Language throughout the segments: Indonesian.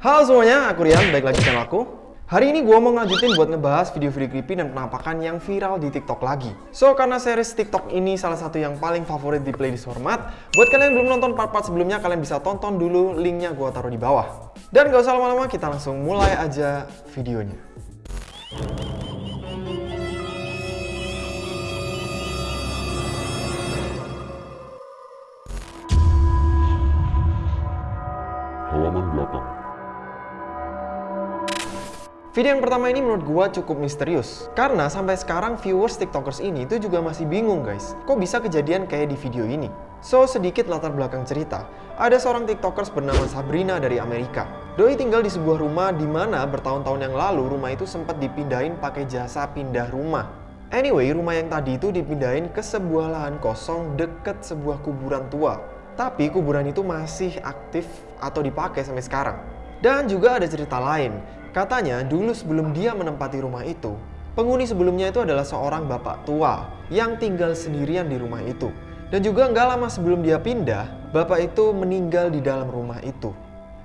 Halo semuanya, aku Rian, balik lagi channel aku. Hari ini gue mau ngajutin buat ngebahas video-video creepy dan penampakan yang viral di TikTok lagi. So, karena series TikTok ini salah satu yang paling favorit di playlist format, buat kalian yang belum nonton part-part sebelumnya, kalian bisa tonton dulu linknya gue taruh di bawah. Dan gak usah lama-lama, kita langsung mulai aja videonya. Video yang pertama ini menurut gua cukup misterius. Karena sampai sekarang viewers tiktokers ini itu juga masih bingung guys. Kok bisa kejadian kayak di video ini? So, sedikit latar belakang cerita. Ada seorang tiktokers bernama Sabrina dari Amerika. Doi tinggal di sebuah rumah di mana bertahun-tahun yang lalu rumah itu sempat dipindahin pakai jasa pindah rumah. Anyway, rumah yang tadi itu dipindahin ke sebuah lahan kosong deket sebuah kuburan tua. Tapi kuburan itu masih aktif atau dipakai sampai sekarang. Dan juga ada cerita lain, katanya dulu sebelum dia menempati rumah itu, penghuni sebelumnya itu adalah seorang bapak tua yang tinggal sendirian di rumah itu. Dan juga nggak lama sebelum dia pindah, bapak itu meninggal di dalam rumah itu.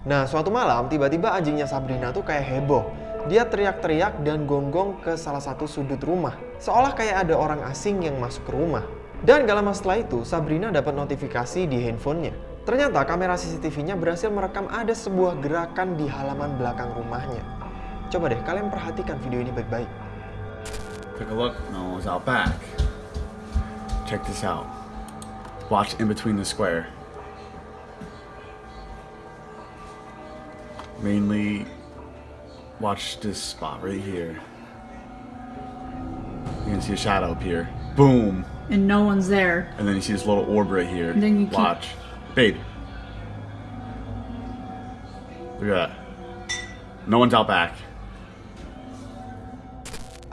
Nah suatu malam tiba-tiba anjingnya Sabrina tuh kayak heboh. Dia teriak-teriak dan gonggong ke salah satu sudut rumah. Seolah kayak ada orang asing yang masuk ke rumah. Dan gak lama setelah itu, Sabrina dapat notifikasi di handphonenya. Ternyata kamera CCTV-nya berhasil merekam ada sebuah gerakan di halaman belakang rumahnya. Coba deh kalian perhatikan video ini baik-baik. Take a look. No one's out back. Check this out. Watch in between the square. Mainly, watch this spot right here. You can see a shadow up here. Boom! and no one's there. And then you see this little orb right here. And then you Watch. Babe. Look at that. No one's out back.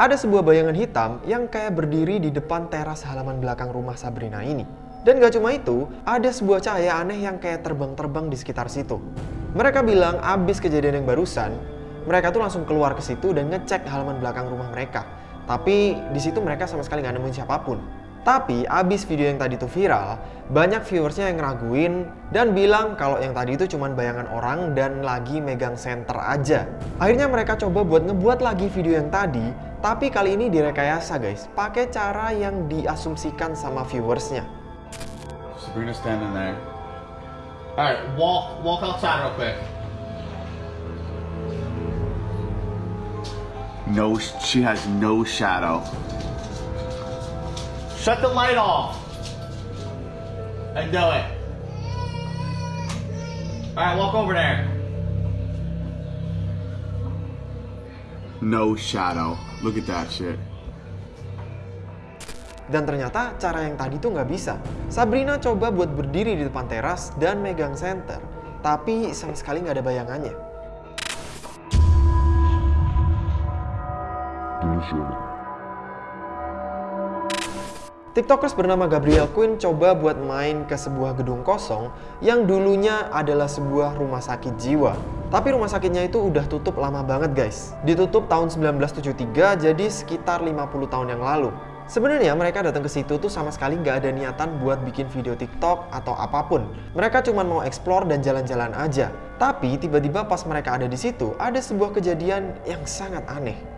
Ada sebuah bayangan hitam yang kayak berdiri di depan teras halaman belakang rumah Sabrina ini. Dan gak cuma itu, ada sebuah cahaya aneh yang kayak terbang-terbang di sekitar situ. Mereka bilang abis kejadian yang barusan, mereka tuh langsung keluar ke situ dan ngecek halaman belakang rumah mereka. Tapi di situ mereka sama sekali nggak nemuin siapa pun. Tapi abis video yang tadi tuh viral, banyak viewersnya yang ngeraguin dan bilang kalau yang tadi itu cuma bayangan orang dan lagi megang senter aja. Akhirnya mereka coba buat ngebuat lagi video yang tadi, tapi kali ini direkayasa guys, pakai cara yang diasumsikan sama viewersnya. Sabrina standing there. Alright, walk walk outside real quick. No, she has no shadow. Shut the light off. And do it. Alright, walk over there. No shadow. Look at that shit. Dan ternyata cara yang tadi tuh nggak bisa. Sabrina coba buat berdiri di depan teras dan megang senter, tapi sama sekali nggak ada bayangannya. TikTokers bernama Gabriel Quinn coba buat main ke sebuah gedung kosong yang dulunya adalah sebuah rumah sakit jiwa. Tapi rumah sakitnya itu udah tutup lama banget guys. Ditutup tahun 1973 jadi sekitar 50 tahun yang lalu. Sebenarnya mereka datang ke situ tuh sama sekali nggak ada niatan buat bikin video TikTok atau apa pun. Mereka cuma mau explore dan jalan-jalan aja. Tapi tiba-tiba pas mereka ada di situ, ada sebuah kejadian yang sangat aneh.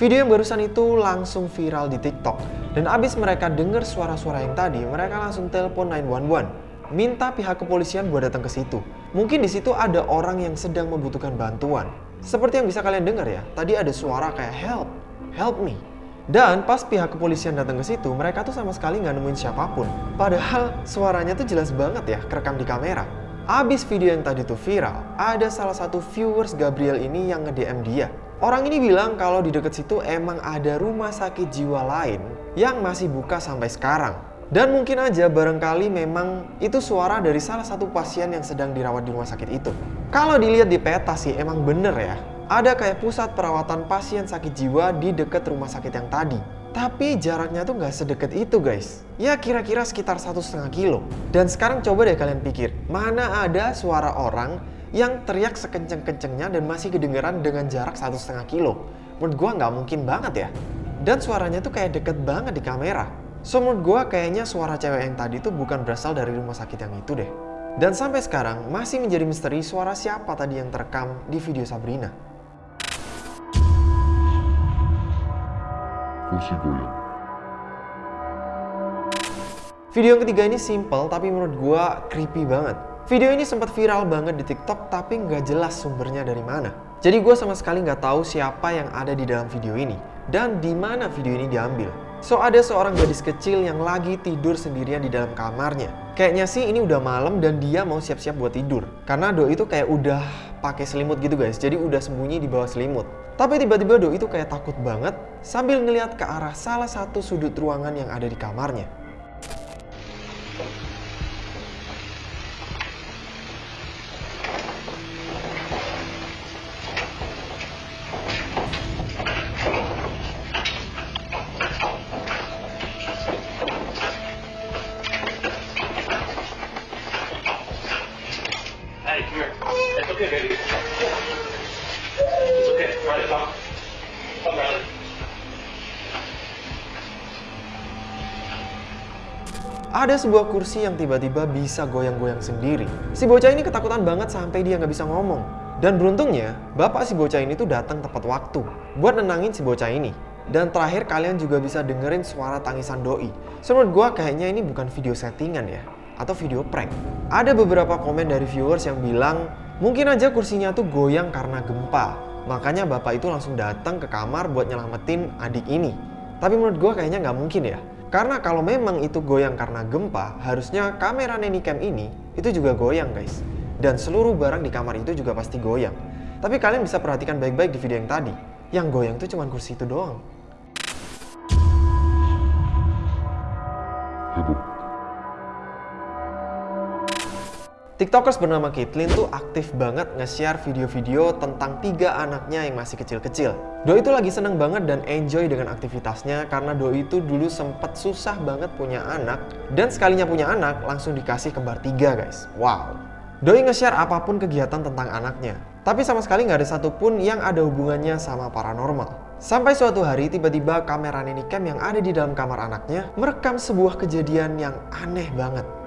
Video yang barusan itu langsung viral di TikTok. Dan abis mereka dengar suara-suara yang tadi, mereka langsung telepon 911. Minta pihak kepolisian buat datang ke situ. Mungkin di situ ada orang yang sedang membutuhkan bantuan. Seperti yang bisa kalian dengar ya, tadi ada suara kayak help, help me. Dan pas pihak kepolisian datang ke situ, mereka tuh sama sekali nggak nemuin siapa pun. Padahal suaranya tuh jelas banget ya, kerekam di kamera. Abis video yang tadi tuh viral, ada salah satu viewers Gabriel ini yang nge-DM dia. Orang ini bilang kalau di dekat situ emang ada rumah sakit jiwa lain yang masih buka sampai sekarang. Dan mungkin aja barangkali memang itu suara dari salah satu pasien yang sedang dirawat di rumah sakit itu. Kalau dilihat di peta sih emang bener ya. Ada kayak pusat perawatan pasien sakit jiwa di dekat rumah sakit yang tadi. Tapi jaraknya tuh nggak sedekat itu guys. Ya kira-kira sekitar satu setengah kilo. Dan sekarang coba deh kalian pikir, mana ada suara orang yang teriak sekenceng-kencengnya dan masih kedengeran dengan jarak satu setengah kilo. Menurut gua nggak mungkin banget ya. Dan suaranya tuh kayak deket banget di kamera. So menurut gua kayaknya suara cewek yang tadi tuh bukan berasal dari rumah sakit yang itu deh. Dan sampai sekarang masih menjadi misteri suara siapa tadi yang terekam di video Sabrina. kursi goyang. Video yang ketiga ini simple tapi menurut gua creepy banget. Video ini sempat viral banget di TikTok tapi nggak jelas sumbernya dari mana. Jadi gue sama sekali nggak tahu siapa yang ada di dalam video ini dan di mana video ini diambil. So ada seorang gadis kecil yang lagi tidur sendirian di dalam kamarnya. Kayaknya sih ini udah malam dan dia mau siap-siap buat tidur. Karena Do itu kayak udah pakai selimut gitu guys, jadi udah sembunyi di bawah selimut. Tapi tiba-tiba Do itu kayak takut banget sambil ngeliat ke arah salah satu sudut ruangan yang ada di kamarnya. Ada sebuah kursi yang tiba-tiba bisa goyang-goyang sendiri. Si bocah ini ketakutan banget sampai dia nggak bisa ngomong. Dan beruntungnya, bapak si bocah ini tuh datang tepat waktu buat nenangin si bocah ini. Dan terakhir kalian juga bisa dengerin suara tangisan doi. So, menurut gua kayaknya ini bukan video settingan ya, atau video prank. Ada beberapa komen dari viewers yang bilang, mungkin aja kursinya tuh goyang karena gempa. Makanya bapak itu langsung datang ke kamar buat nyelamatin adik ini. Tapi menurut gua kayaknya nggak mungkin ya. Karena kalau memang itu goyang karena gempa, harusnya kamera Cam ini itu juga goyang guys. Dan seluruh barang di kamar itu juga pasti goyang. Tapi kalian bisa perhatikan baik-baik di video yang tadi. Yang goyang itu cuma kursi itu doang. TikTokers bernama Caitlyn tuh aktif banget nge-share video-video tentang tiga anaknya yang masih kecil-kecil. Doi itu lagi seneng banget dan enjoy dengan aktivitasnya karena Doi itu dulu sempet susah banget punya anak dan sekalinya punya anak langsung dikasih kembar tiga guys. Wow. Doi nge-share apa pun kegiatan tentang anaknya. Tapi sama sekali nggak ada satupun yang ada hubungannya sama paranormal. Sampai suatu hari tiba-tiba kamera Cam yang ada di dalam kamar anaknya merekam sebuah kejadian yang aneh banget.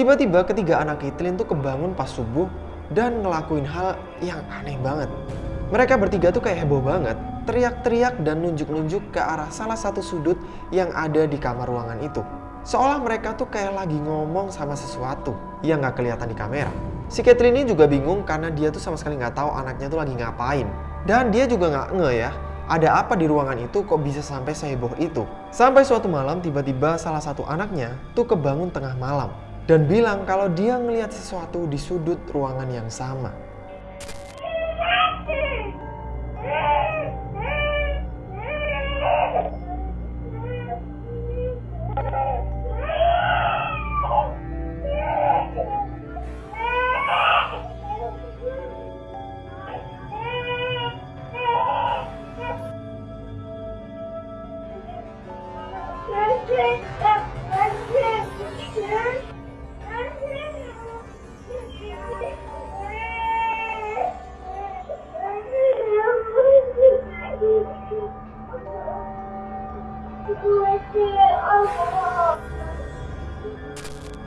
Tiba-tiba ketiga anak Caitlyn tuh kebangun pas subuh dan ngelakuin hal yang aneh banget. Mereka bertiga tuh kayak heboh banget, teriak-teriak dan nunjuk-nunjuk ke arah salah satu sudut yang ada di kamar ruangan itu. Seolah mereka tuh kayak lagi ngomong sama sesuatu yang nggak kelihatan di kamera. Si Caitlyn ini juga bingung karena dia tuh sama sekali nggak tahu anaknya tuh lagi ngapain. Dan dia juga nggak nge ya, ada apa di ruangan itu kok bisa sampai seheboh itu. Sampai suatu malam tiba-tiba salah satu anaknya tuh kebangun tengah malam dan bilang kalau dia ngelihat sesuatu di sudut ruangan yang sama.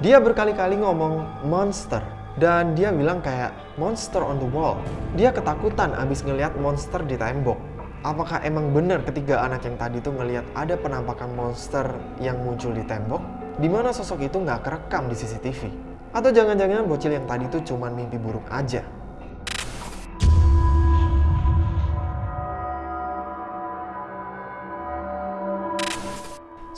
Dia berkali-kali ngomong monster dan dia bilang kayak monster on the wall. Dia ketakutan abis ngelihat monster di tembok. Apakah emang benar ketiga anak yang tadi tuh ngelihat ada penampakan monster yang muncul di tembok? Di mana sosok itu nggak kerekam di CCTV? Atau jangan-jangan bocil yang tadi tuh cuman mimpi buruk aja?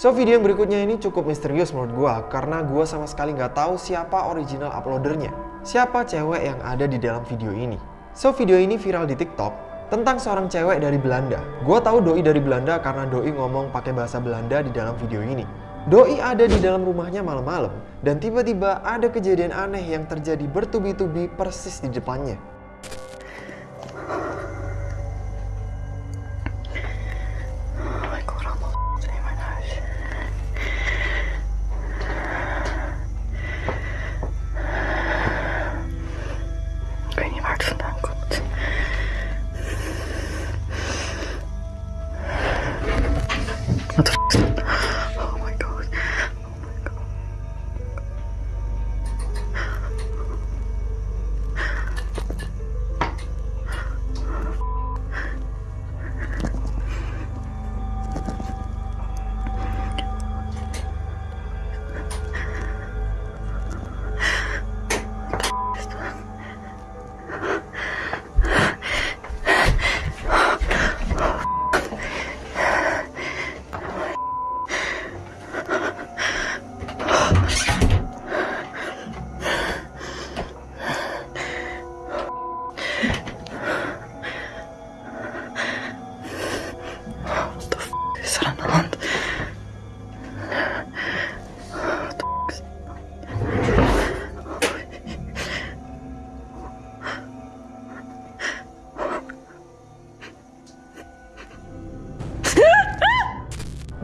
So video yang berikutnya ini cukup misterius menurut gua karena gua sama sekali nggak tahu siapa original uploadernya. Siapa cewek yang ada di dalam video ini. So video ini viral di TikTok tentang seorang cewek dari Belanda. Gua tahu doi dari Belanda karena doi ngomong pakai bahasa Belanda di dalam video ini. Doi ada di dalam rumahnya malam-malam dan tiba-tiba ada kejadian aneh yang terjadi bertubi-tubi persis di depannya.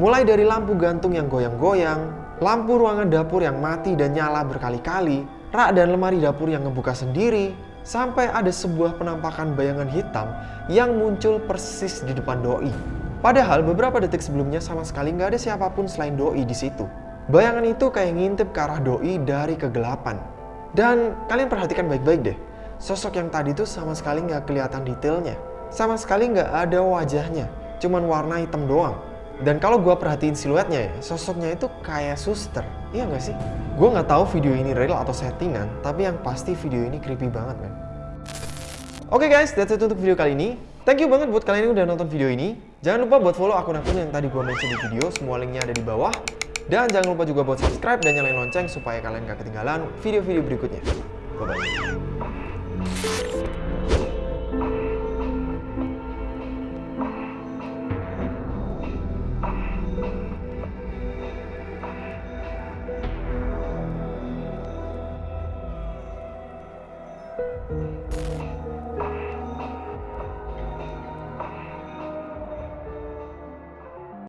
Mulai dari lampu gantung yang goyang-goyang, lampu ruangan dapur yang mati dan nyala berkali-kali, rak dan lemari dapur yang ngebuka sendiri, sampai ada sebuah penampakan bayangan hitam yang muncul persis di depan doi. Padahal beberapa detik sebelumnya sama sekali nggak ada siapa pun selain doi di situ. Bayangan itu kayak ngintip ke arah doi dari kegelapan. Dan kalian perhatikan baik-baik deh, sosok yang tadi tuh sama sekali nggak kelihatan detailnya. Sama sekali nggak ada wajahnya, cuman warna hitam doang. Dan kalau gue perhatiin siluetnya ya, sosoknya itu kayak suster. Iya nggak sih? Gue nggak tahu video ini real atau settingan, tapi yang pasti video ini creepy banget, men. Oke guys, that's it untuk video kali ini. Thank you banget buat kalian yang udah nonton video ini. Jangan lupa buat follow akun-akun yang tadi gue mention di video, semua linknya ada di bawah. Dan jangan lupa juga buat subscribe dan nyalain lonceng supaya kalian gak ketinggalan video-video berikutnya. Bye-bye.